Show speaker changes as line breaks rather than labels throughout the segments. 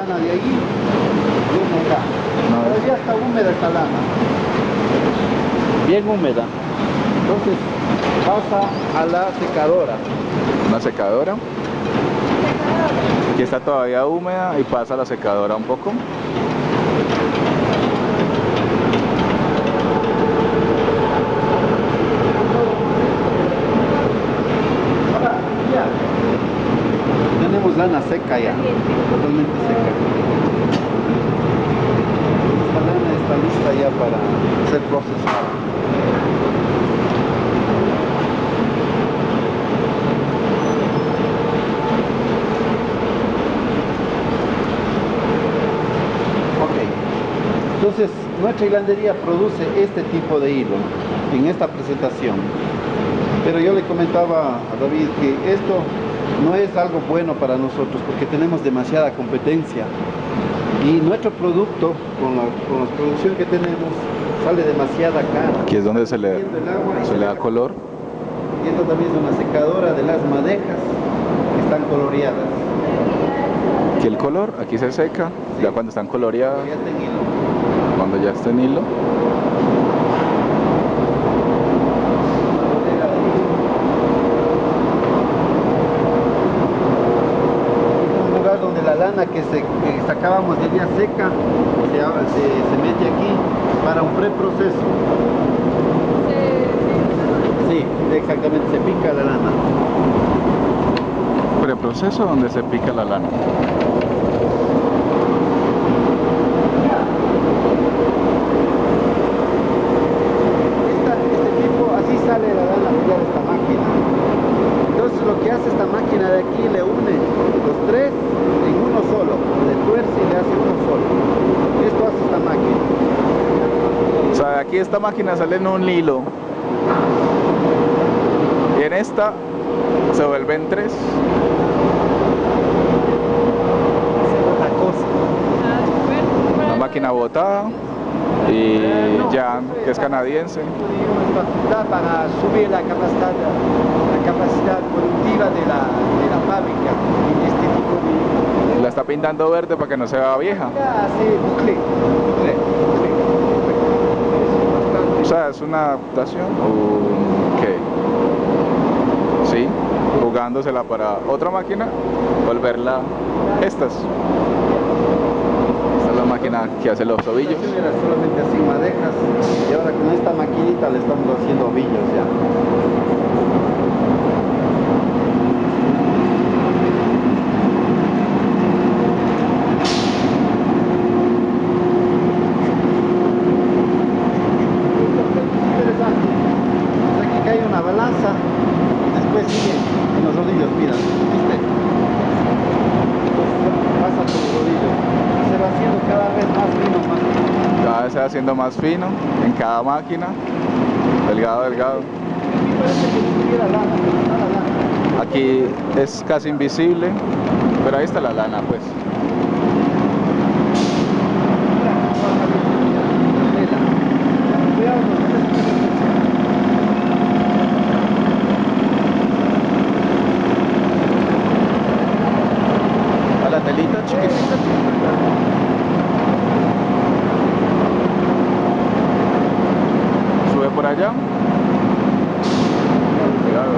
lana de ahí, viene acá.
No.
Pero ya está húmeda esta lana.
Bien húmeda.
Entonces pasa a la secadora.
Una secadora. Aquí está todavía húmeda y pasa a la secadora un poco.
Ahora, ya. Tenemos seca ya, totalmente seca. Esta lana está lista ya para ser procesada. Ok. Entonces, nuestra hilandería produce este tipo de hilo en esta presentación. Pero yo le comentaba a David que esto no es algo bueno para nosotros porque tenemos demasiada competencia. Y nuestro producto, con la, con la producción que tenemos, sale demasiada cara.
Aquí es donde se le, se da color.
Y esto también es una secadora de las madejas que están coloreadas.
Aquí el color, aquí se seca, ya cuando están coloreadas,
Ya está en hilo.
cuando ya está en hilo.
Una bodega de hilo. Es un lugar donde la lana que, se, que sacábamos de ella seca se, se mete aquí para un preproceso. Sí, exactamente, se pica la lana.
Preproceso donde se pica la lana.
Esta- este tipo, así sale la lana ya de esta máquina. Entonces lo que hace esta máquina de aquí le une los tres en uno solo, le tuerce y le hace uno solo. Esto hace esta máquina.
O sea, de aquí esta máquina sale en un hilo. Y en esta se vuelven tres. Una máquina botada y ya que es canadiense.
Para subir la capacidad, la capacidad productiva de la, de la fábrica en este tipo de...
La está pintando verde para que no se vea vieja.
Hace bucle, bucle,
sea, es una adaptación. Ok. Sí, jugándosela para otra máquina, volverla estas. Esta es la máquina que hace los tobillos.
Solamente y ahora con esta maquinita le estamos haciendo ovillos ya. Interesante. Pues Aquí cae una balanza y después sigue en los rodillos, mira, ¿viste? Pasa por los rodillos. Se va haciendo cada vez más fino, más fino.
Cada se va haciendo más fino en cada máquina. Delgado, delgado.
Aquí
es casi invisible, pero ahí está la lana, pues.
Mira cómo va saliendo la tela. Cuidado con esto.
A la telita chiquitita. Sube por allá. Cuidado.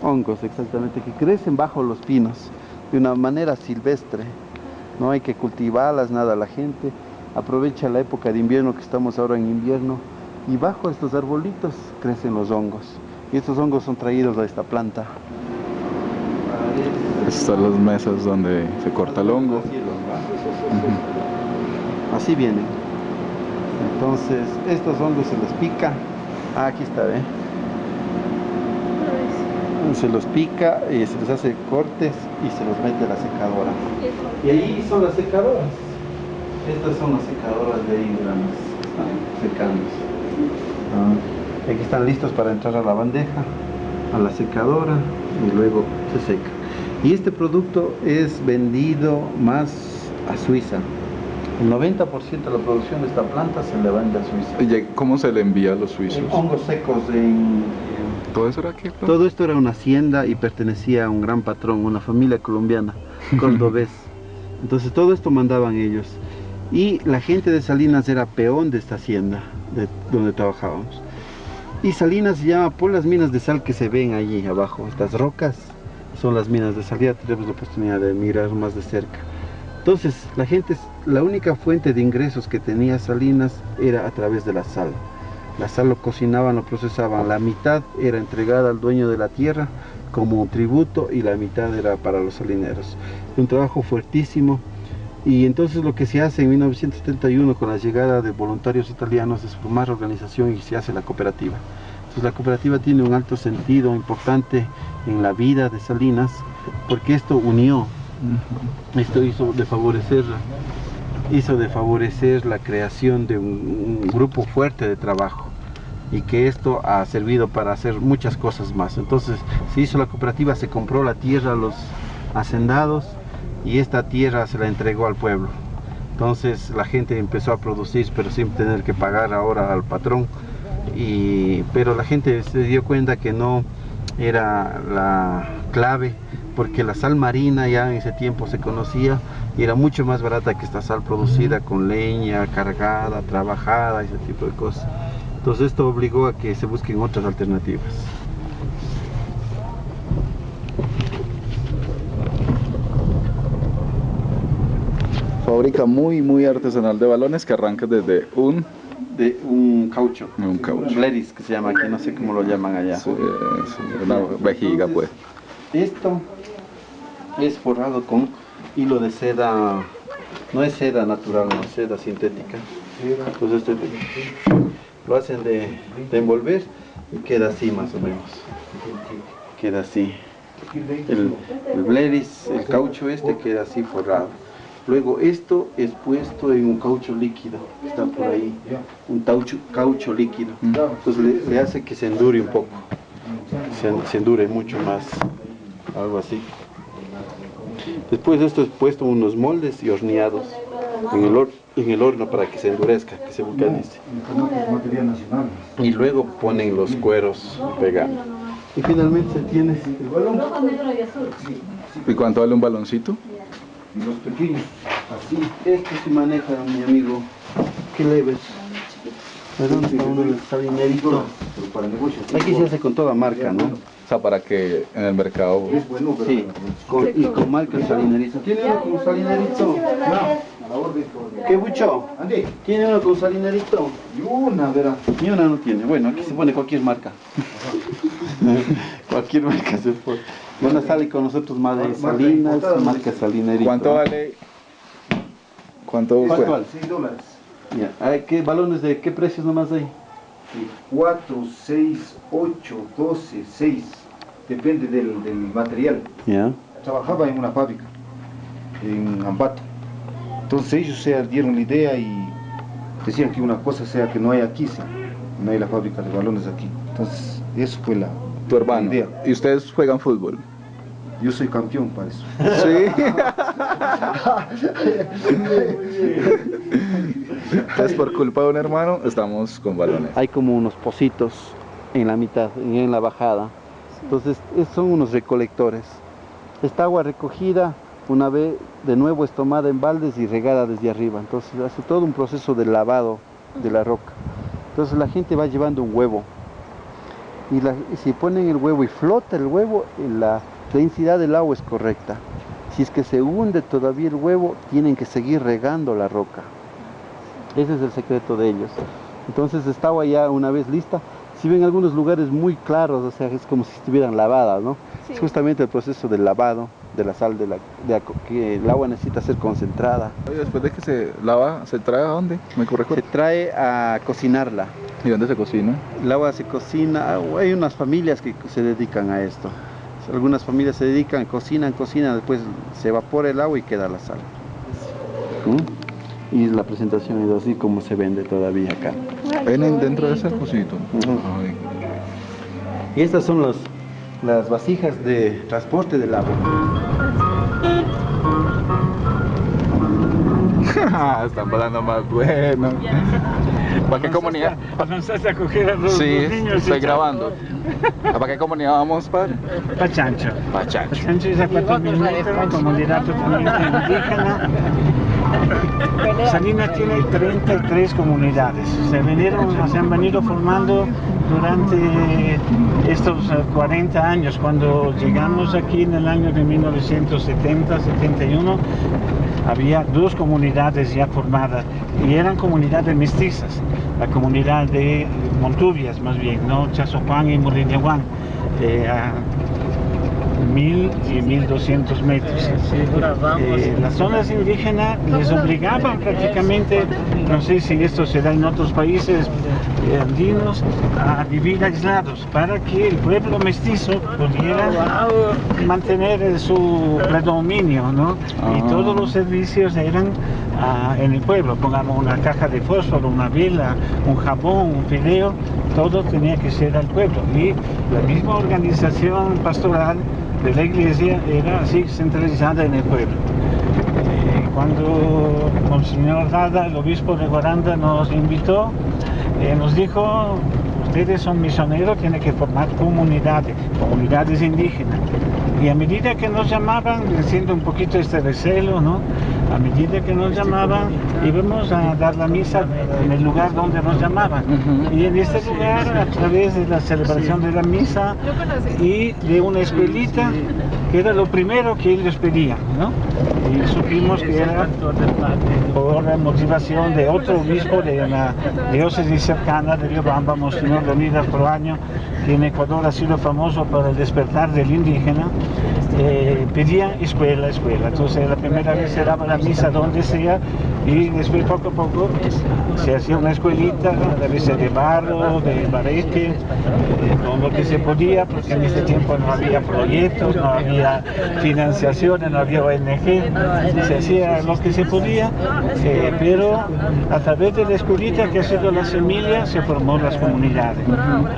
Hongos, exactamente, que crecen bajo los pinos de una manera silvestre. No hay que cultivarlas, nada. La gente aprovecha la época de invierno que estamos ahora en invierno y bajo estos arbolitos crecen los hongos. Y estos hongos son traídos a esta planta.
Estas son las mesas donde se corta el hongo.
Así vienen. Entonces, estos hongos se los pica. Ah, aquí está, ¿eh? Se los pica y se les hace cortes y se los mete a la secadora. Y ahí son las secadoras. Estas son las secadoras de Ingram. Están secándose. Ah, aquí están listos para entrar a la bandeja, a la secadora y luego se seca. Y este producto es vendido más a Suiza. El 90% de la producción de esta planta se le vende a Suiza.
¿Y ¿Cómo se le envía a los suizos?
En hongos secos en...
¿Todo eso era aquí?
Todo esto era una hacienda y pertenecía a un gran patrón, una familia colombiana, cordobés. Entonces todo esto mandaban ellos. Y la gente de Salinas era peón de esta hacienda, de donde trabajábamos. Y Salinas se llama por las minas de sal que se ven allí abajo, estas rocas son las minas de sal, ya tenemos la oportunidad de mirar más de cerca. Entonces, la gente, la única fuente de ingresos que tenía Salinas era a través de la sal. La sal lo cocinaban, lo procesaban. La mitad era entregada al dueño de la tierra como tributo y la mitad era para los salineros. Un trabajo fuertísimo. Y entonces lo que se hace en 1971 con la llegada de voluntarios italianos es formar organización y se hace la cooperativa. Entonces la cooperativa tiene un alto sentido importante en la vida de Salinas porque esto unió esto hizo de favorecer hizo de favorecer la creación de un, grupo fuerte de trabajo y que esto ha servido para hacer muchas cosas más. Entonces se hizo la cooperativa, se compró la tierra a los hacendados y esta tierra se la entregó al pueblo. Entonces la gente empezó a producir pero sin tener que pagar ahora al patrón. Y, pero la gente se dio cuenta que no era la clave porque la sal marina ya en ese tiempo se conocía y era mucho más barata que esta sal producida con leña, cargada, trabajada, ese tipo de cosas. Entonces esto obligó a que se busquen otras alternativas.
Fábrica muy muy artesanal de balones que arranca desde un
de un caucho.
Un caucho.
Bleris que se llama aquí, no sé cómo lo llaman allá.
una vejiga pues.
Esto es forrado con hilo de seda, no es seda natural, no es seda sintética. Entonces este, lo hacen de, envolver y queda así más o menos. Queda así. El, el bleris, el caucho este queda así forrado. Luego esto es puesto en un caucho líquido, está por ahí, un caucho, caucho líquido. Entonces le, hace que se endure un poco, se, se endure mucho más, algo así. Después de esto es puesto unos moldes y horneados en el, en el horno para que se endurezca, que se vulcanice. Y luego ponen los cueros pegados. Y finalmente se tiene el balón.
¿Y cuánto vale un baloncito?
Y los pequeños, así. Esto se maneja, mi amigo. Qué leves. Perdón, uno el salinerito. Aquí se hace con toda marca, ¿no?
O sea, para que en el mercado...
Es bueno, Sí, y con marca salinerito. ¿Tiene salinerito? No. ¿Qué bucho? ¿Tiene uno con salinerito?
Y una, verá.
Ni una no tiene. Bueno, aquí se pone cualquier marca. cualquier marca se pone. Bueno, sale con nosotros Madre Salinas, marca Salinerito.
¿Cuánto vale? ¿Cuánto,
¿Cuánto vale? 6 dólares. Ya. ¿Qué balones de qué precios nomás hay?
4, 6, 8, 12, 6, depende del, del material.
Yeah.
Trabajaba en una fábrica, en Ambato. Entonces ellos se dieron la idea y decían que una cosa sea que no hay aquí, no hay la fábrica de balones aquí. Entonces eso fue la,
tu hermano. idea. ¿Y ustedes juegan fútbol?
Yo soy campeón para eso.
Sí. Entonces por culpa de un hermano estamos con balones.
Hay como unos pocitos en la mitad, en la bajada. Entonces son unos recolectores. Esta agua recogida una vez de nuevo es tomada en baldes y regada desde arriba. Entonces hace todo un proceso de lavado de la roca. Entonces la gente va llevando un huevo. Y, si ponen el huevo y flota el huevo, la densidad del agua es correcta. Si es que se hunde todavía el huevo, tienen que seguir regando la roca. Ese es el secreto de ellos. Entonces esta agua ya una vez lista, si ven algunos lugares muy claros, o sea, es como si estuvieran lavadas, ¿no? Es justamente el proceso del lavado de la sal, de la, de que el agua necesita ser concentrada.
Después de que se lava, ¿se trae a dónde? ¿Me corrijo?
Se trae a cocinarla.
¿Y dónde se cocina?
El agua se cocina, hay unas familias que se dedican a esto. Algunas familias se dedican, cocinan, cocinan, después se evapora el agua y queda la sal. ¿Mm? Y la presentación es así como se vende todavía acá.
Vienen dentro de ese cosito.
Y estas son los, las vasijas de transporte del agua.
Están volando más bueno. ¿Para qué comunidad?
Avanzaste a coger a los,
Sí,
los niños.
estoy grabando. ¿Para qué comunidad vamos, padre?
Pachancho.
Pachacho.
Pachancho es a cuatro minutos, comunidad totalmente indígena. Salinas tiene 33 comunidades. Se, vinieron, se han venido formando durante estos eh, 40 años. Cuando llegamos aquí en el año de 1970-71, había dos comunidades ya formadas y eran comunidades mestizas. La comunidad de Montubias, más bien, ¿no? Y Molinehuán. eh, a mil y 1200 metros. Eh, las zonas indígenas les obligaban prácticamente, no sé si esto se da en otros países eh, andinos, a vivir aislados para que el pueblo mestizo pudiera mantener su predominio, ¿no? Y
Ah.
todos los servicios eran ah, en el pueblo, pongamos una caja de fósforo, una vela, un jabón, un fideo, todo tenía que ser al pueblo. Y la misma organización pastoral de la iglesia era así centralizada en el pueblo. Eh, cuando Monseñor Rada, el obispo de Guaranda, nos invitó, eh, nos dijo, ustedes son misioneros, tienen que formar comunidades, comunidades indígenas. Y a medida que nos llamaban, siendo un poquito este recelo, ¿no? A medida que nos llamaban, íbamos a dar la misa en el lugar donde nos llamaban. Y en este lugar, a través de la celebración de la misa y de una escuelita, que era lo primero que ellos pedían, ¿no? Y supimos que era por la motivación de otro obispo de la diócesis cercana de Riobamba, Monseñor Leonidas Proaño, que en Ecuador ha sido famoso por el despertar del indígena, eh, pedía escuela, escuela. Entonces la primera vez daba la misa donde sea y después poco a poco se hacía una escuelita, a veces de barro, de barete, eh, con lo que se podía, porque en ese tiempo no había proyectos, no había financiaciones, no había ONG, se hacía lo que se podía, eh, pero a través de la escuelita que ha sido la semilla se formó las comunidades.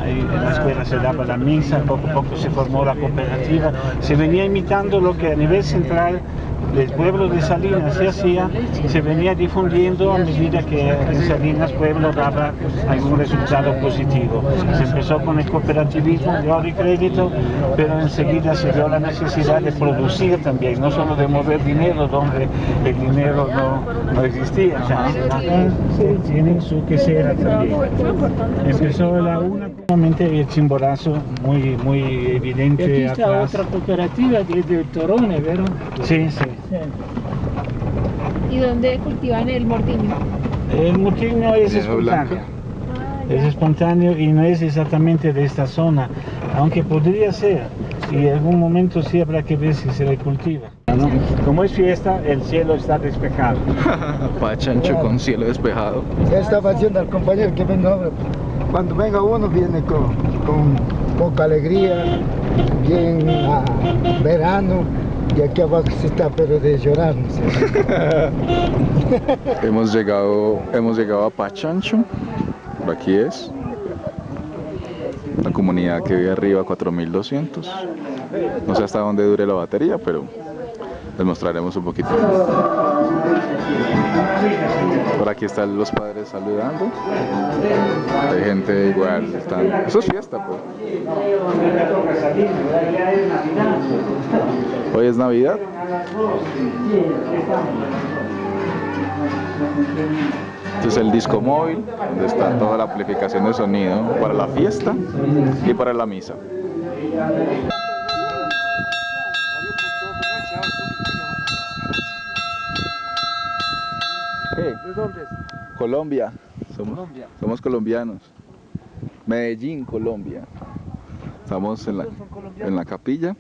En la escuela se daba la misa, poco a poco se formó la cooperativa, se venía imitando lo que a nivel central del pueblo de Salinas se hacía, se venía difundiendo a medida que en Salinas pueblo daba algún resultado positivo. Se empezó con el cooperativismo de ahorro y crédito, pero enseguida se dio la necesidad de producir también, no solo de mover dinero donde el dinero no, no existía. O sea, tienen su quesera también. Empezó la una, el chimborazo muy, muy
Y
evidente
aquí está
atrás.
otra cooperativa que es de Torone, ¿verdad?
Sí, sí.
¿Y dónde cultivan el mortiño?
El motivo es espontáneo. Es espontáneo y no es exactamente de esta zona, aunque podría ser. Y en algún momento sí habrá que ver si se le cultiva. ¿no? Como es fiesta, el cielo está despejado.
Pachancho con cielo despejado.
Ya estaba haciendo al compañero que venga ahora. Cuando venga uno viene con, con poca alegría, bien a verano, y aquí abajo se está pero de llorar.
Hemos llegado, hemos llegado a Pachancho. Por aquí es. La comunidad que vive arriba, 4200. No sé hasta dónde dure la batería, pero les mostraremos un poquito. Por aquí están los padres saludando. Hay gente igual. Están... Eso es fiesta, pues. Hoy es Navidad. Este es el disco móvil, donde está toda la amplificación de sonido para la fiesta y para la misa. ¿De dónde Colombia. Somos, somos colombianos. Medellín, Colombia. Estamos en la, en la capilla